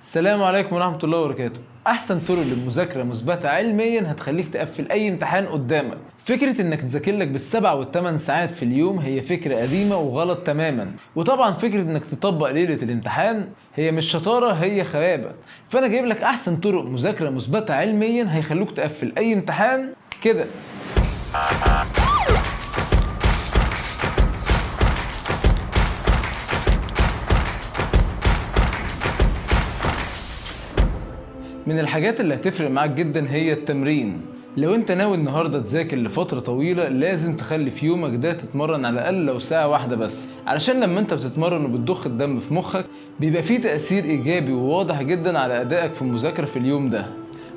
السلام عليكم ورحمة الله وبركاته. أحسن طرق للمذاكرة مثبتة علميا هتخليك تقفل أي امتحان قدامك. فكرة إنك تذاكر لك بالسبع والثمان ساعات في اليوم هي فكرة قديمة وغلط تماما. وطبعا فكرة إنك تطبق ليلة الامتحان هي مش شطارة هي خيابة فأنا جايب لك أحسن طرق مذاكرة مثبتة علميا هيخلوك تقفل أي امتحان كده. من الحاجات اللي هتفرق معاك جدا هي التمرين. لو انت ناوي النهارده تذاكر لفترة طويلة لازم تخلي في يومك ده تتمرن على الأقل لو ساعة واحدة بس. علشان لما انت بتتمرن وبتضخ الدم في مخك بيبقى فيه تأثير إيجابي وواضح جدا على أدائك في المذاكرة في اليوم ده.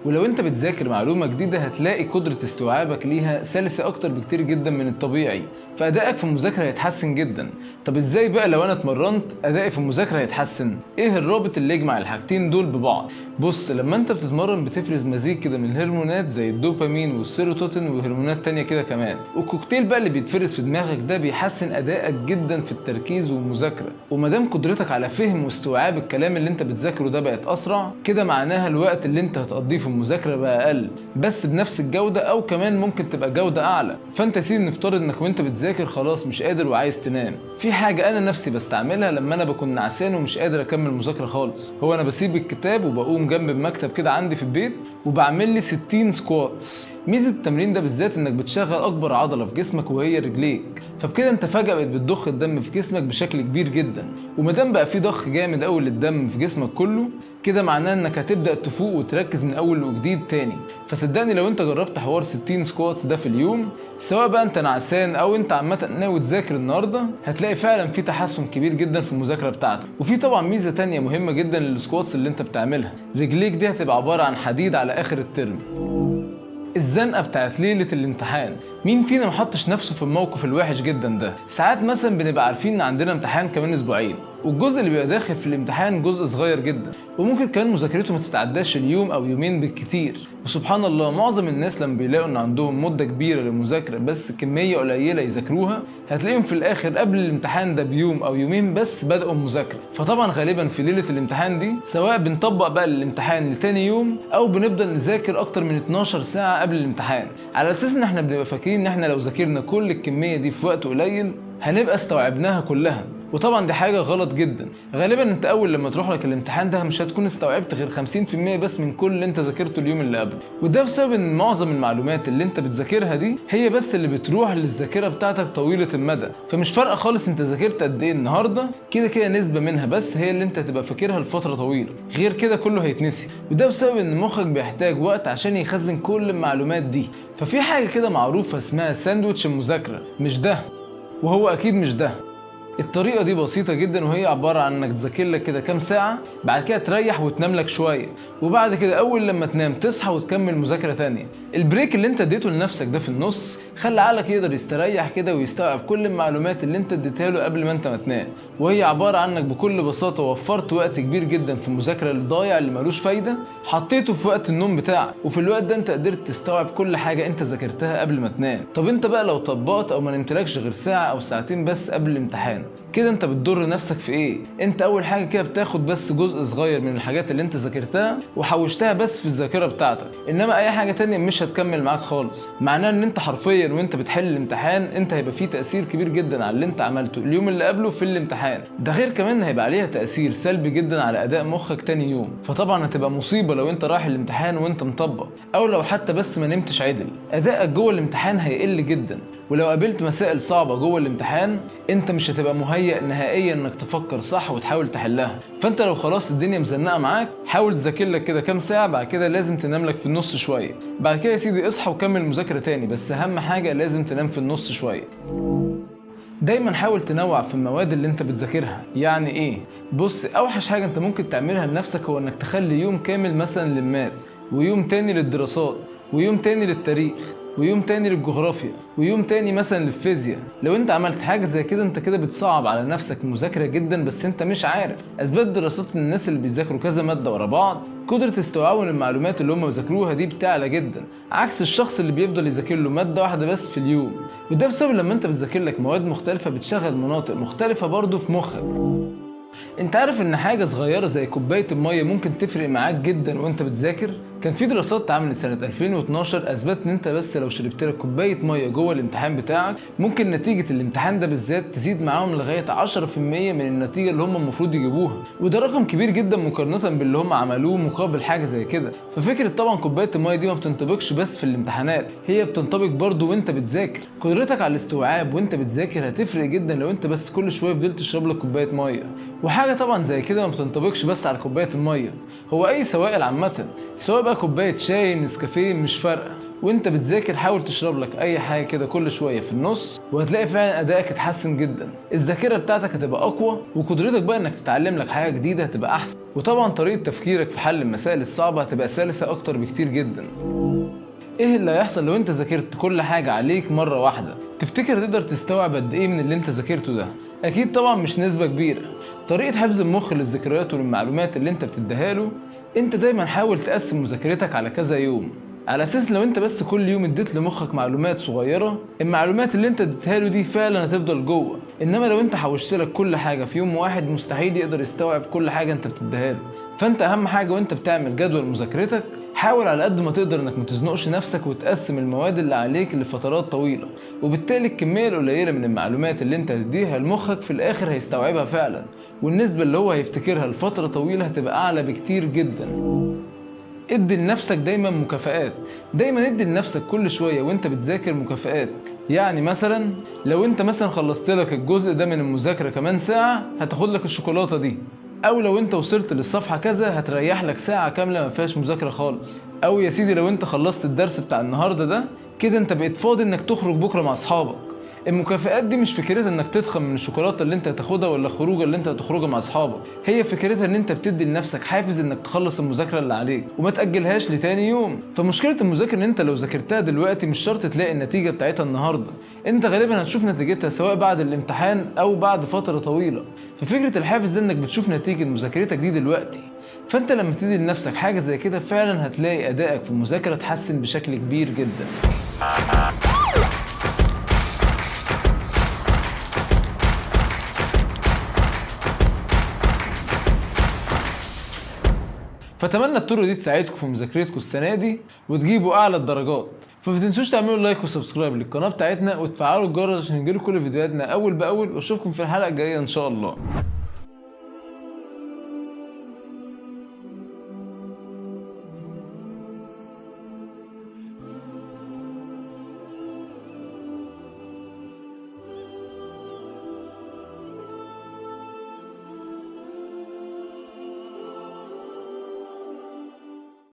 ولو انت بتذاكر معلومة جديدة هتلاقي قدرة استيعابك ليها سلسة أكتر بكتير جدا من الطبيعي فأدائك في المذاكرة هيتحسن جدا. طب إزاي بقى لو أنا اتمرنت أدائي في المذاكرة هيتحسن؟ إيه الرابط اللي يجمع الحاجتين دول ببعض؟ بص لما أنت بتتمرن بتفرز مزيج كده من الهرمونات زي الدوبامين والسيروتونين وهرمونات تانية كده كمان. والكوكتيل بقى اللي بيتفرز في دماغك ده بيحسن أدائك جدا في التركيز والمذاكرة. ومادام قدرتك على فهم واستيعاب الكلام اللي أنت بتذاكره ده بقت أسرع كده معناها الوقت اللي أنت هتقضيه في المذاكرة بقى أقل بس بنفس الجودة أو كمان ممكن تبقى جودة أعلى. فأنت يا سيدي نفترض إنك وأنت بتذاكر خلاص مش قادر وعايز تنام. في حاجة أنا نفسي بستعملها لما أنا بكون نعسان ومش قادر أكمل مذاكرة خالص. هو أنا بسيب الكتاب وبقوم جنب المكتب كده عندي في البيت وبعمل لي 60 squats ميزة التمرين ده بالذات إنك بتشغل أكبر عضلة في جسمك وهي رجليك. فبكده أنت فجأة بقيت بتضخ الدم في جسمك بشكل كبير جدا. ومادام بقى في ضخ جامد قوي للدم في جسمك كله كده معناه إنك هتبدأ تفوق وتركز من أول وجديد تاني. فصدقني لو أنت جربت حوار 60 squats ده في اليوم سواء بقى أنت نعسان أو أنت عامة ناوي تذاكر النهارده هتلاقي فعلا في تحسن كبير جدا في المذاكرة بتاعتك. وفي طبعا ميزة تانية مهمة جدا لل squats اللي أنت بتعملها. رجليك دي هتبقى عبارة عن حديد على آخر الترم. الزنقة بتاعت ليلة الامتحان. مين فينا ما حطش نفسه في الموقف الوحش جدا ده؟ ساعات مثلا بنبقى عارفين إن عندنا امتحان كمان أسبوعين. والجزء اللي بيبقى داخل في الامتحان جزء صغير جدا. وممكن كمان مذاكرته ما تتعداش اليوم أو يومين بالكتير وسبحان الله معظم الناس لما بيلاقوا إن عندهم مدة كبيرة للمذاكرة بس كمية قليلة يذاكروها هتلاقيهم في الآخر قبل الامتحان ده بيوم أو يومين بس بدأوا المذاكره فطبعا غالبا في ليلة الامتحان دي سواء بنطبق بقى الامتحان لتاني يوم أو بنفضل نذاكر أكتر من 12 ساعة قبل الامتحان. على أساس إن إحنا بنبقى فاكرين إن إحنا لو ذاكرنا كل الكمية دي في وقت قليل هنبقى استوعبناها كلها. وطبعا دي حاجة غلط جدا. غالبا أنت أول لما تروح لك الامتحان ده مش هتكون استوعبت غير 50% بس من كل اللي أنت ذاكرته اليوم اللي قبله. وده بسبب إن معظم المعلومات اللي أنت بتذاكرها دي هي بس اللي بتروح للذاكرة بتاعتك طويلة المدى. فمش فارقة خالص أنت ذاكرت قد إيه النهارده كده كده نسبة منها بس هي اللي أنت هتبقى فاكرها لفترة طويلة. غير كده كله هيتنسي. وده بسبب إن مخك بيحتاج وقت عشان يخزن كل المعلومات دي. ففي حاجة كده معروفة اسمها ساندوتش المذاكرة. مش ده. وهو أكيد مش ده. الطريقة دي بسيطة جدا وهي عبارة عن إنك تذاكر لك كده كام ساعة بعد كده تريح وتنام لك شوية وبعد كده أول لما تنام تصحى وتكمل مذاكرة تانية. البريك اللي انت اديته لنفسك ده في النص خلى عقلك يقدر يستريح كده ويستوعب كل المعلومات اللي انت اديتها له قبل ما انت ما تنام. وهي عبارة عن انك بكل بساطة وفرت وقت كبير جدا في المذاكرة اللي ضايع اللي ملوش فايدة حطيته في وقت النوم بتاعك. وفي الوقت ده انت قدرت تستوعب كل حاجة انت ذاكرتها قبل ما تنام. طب انت بقى لو طبقت أو ما نمتلكش غير ساعة أو ساعتين بس قبل الامتحان كده انت بتضر نفسك في إيه؟ انت اول حاجة كده بتاخد بس جزء صغير من الحاجات اللي انت ذاكرتها وحوشتها بس في الذاكرة بتاعتك. انما اي حاجة تانية مش هتكمل معاك خالص. معناه ان انت حرفيا وانت بتحل الامتحان انت هيبقى فيه تأثير كبير جدا على اللي انت عملته. اليوم اللي قبله في الامتحان. ده غير كمان هيبقى عليها تأثير سلبي جدا على أداء مخك تاني يوم. فطبعا هتبقى مصيبة لو انت رايح الامتحان وانت مطبق. أو لو حتى بس ما نمتش عدل. أدائك جوه الامتحان هيقل جدا. ولو قابلت مسائل صعبة جوه الامتحان انت مش هتبقى مهيأ نهائيا انك تفكر صح وتحاول تحلها. فانت لو خلاص الدنيا مزنقة معاك حاول تذاكر لك كده كام ساعة بعد كده لازم تنام لك في النص شوية. بعد كده يا سيدي اصحى وكمل مذاكرة تاني بس أهم حاجة لازم تنام في النص شوية. دايما حاول تنوع في المواد اللي انت بتذاكرها. يعني إيه؟ بص أوحش حاجة انت ممكن تعملها لنفسك هو إنك تخلي يوم كامل مثلا للماث ويوم تاني للدراسات ويوم تاني للتاريخ. ويوم تاني للجغرافيا ويوم تاني مثلا للفيزياء. لو انت عملت حاجة زي كده انت كده بتصعب على نفسك المذاكره جدا بس انت مش عارف. اثبات دراسات الناس اللي بيذاكروا كذا مادة ورا بعض قدرة استيعابهم للمعلومات اللي هم بيذاكروها دي بتعلى جدا. عكس الشخص اللي بيفضل يذاكر له مادة واحدة بس في اليوم. وده بسبب لما انت بتذاكر لك مواد مختلفة بتشغل مناطق مختلفة برضه في مخك. انت عارف إن حاجة صغيرة زي كوباية المية ممكن تفرق معاك جدا وانت بتذاكر؟ كان في دراسات اتعملت سنة 2012 اثبتت إن أنت بس لو شربت لك كوباية مية جوه الامتحان بتاعك ممكن نتيجة الامتحان ده بالذات تزيد معاهم لغاية 10% من النتيجة اللي هم المفروض يجيبوها. وده رقم كبير جدا مقارنة باللي هم عملوه مقابل حاجة زي كده. ففكرة طبعا كوباية المية دي ما بتنطبقش بس في الامتحانات هي بتنطبق برضه وأنت بتذاكر. قدرتك على الاستيعاب وأنت بتذاكر هتفرق جدا لو أنت بس كل شوية فضلت تشرب لك كوباية مية. وحاجة طبعا زي كده ما بتنطبقش بس على كوباية المية. هو أي سوائل عامة سواء بقى كوباية شاي نسكافيه مش فارقة. وانت بتذاكر حاول تشرب لك أي حاجة كده كل شوية في النص وهتلاقي فعلا أدائك اتحسن جدا. الذاكرة بتاعتك هتبقى أقوى وقدرتك بقى إنك تتعلم لك حاجة جديدة هتبقى أحسن. وطبعا طريقة تفكيرك في حل المسائل الصعبة هتبقى سلسة أكتر بكتير جدا. إيه اللي هيحصل لو انت ذاكرت كل حاجة عليك مرة واحدة؟ تفتكر تقدر تستوعب قد إيه من اللي انت ذاكرته ده؟ أكيد طبعا مش نسبة كبيرة. طريقة حفظ المخ للذكريات والمعلومات اللي انت بتديها له انت دايما حاول تقسم مذاكرتك على كذا يوم. على أساس لو انت بس كل يوم اديت لمخك معلومات صغيرة المعلومات اللي انت اديتها له دي فعلا هتفضل جوه. إنما لو انت حوشت لك كل حاجة في يوم واحد مستحيل يقدر يستوعب كل حاجة انت بتديها له. فانت أهم حاجة وانت بتعمل جدول مذاكرتك حاول على قد ما تقدر إنك ما تزنقش نفسك وتقسم المواد اللي عليك لفترات طويلة. وبالتالي الكمية القليلة من المعلومات اللي انت هتديها لمخك في الآخر هيستوعبها فعلا. والنسبة اللي هو هيفتكرها لفترة طويلة هتبقى أعلى بكتير جدا. ادي لنفسك دايما مكافآت. دايما ادي لنفسك كل شوية وانت بتذاكر مكافآت. يعني مثلا لو انت مثلا خلصت لك الجزء ده من المذاكرة كمان ساعة هتاخد لك الشوكولاتة دي. أو لو انت وصلت للصفحة كذا هتريح لك ساعة كاملة ما فيهاش مذاكرة خالص. أو يا سيدي لو انت خلصت الدرس بتاع النهارده ده كده انت بقيت فاضي إنك تخرج بكرة مع أصحابك. المكافآت دي مش فكرتها إنك تضخم من الشوكولاتة اللي أنت هتاخدها ولا الخروجه اللي أنت هتخرجها مع أصحابك. هي فكرتها إن أنت بتدي لنفسك حافز إنك تخلص المذاكرة اللي عليك وما تأجلهاش لتاني يوم. فمشكلة المذاكرة إن أنت لو ذاكرتها دلوقتي مش شرط تلاقي النتيجة بتاعتها النهارده. أنت غالبا هتشوف نتيجتها سواء بعد الامتحان أو بعد فترة طويلة. ففكرة الحافز ده إنك بتشوف نتيجة مذاكرتك دي دلوقتي. فأنت لما تدي لنفسك حاجة زي كده فعلا هتلاقي أدائك في المذاكرة اتحسن بشكل كبير جدا. فأتمنى الطرق دي تساعدكم في مذاكرتكم السنة دي وتجيبوا أعلى الدرجات. فما تنسوش تعملوا like و subscribe للقناة بتاعتنا وتفعلوا الجرس عشان يجيلكم كل فيديوهاتنا أول بأول. وأشوفكم في الحلقة الجاية إن شاء الله.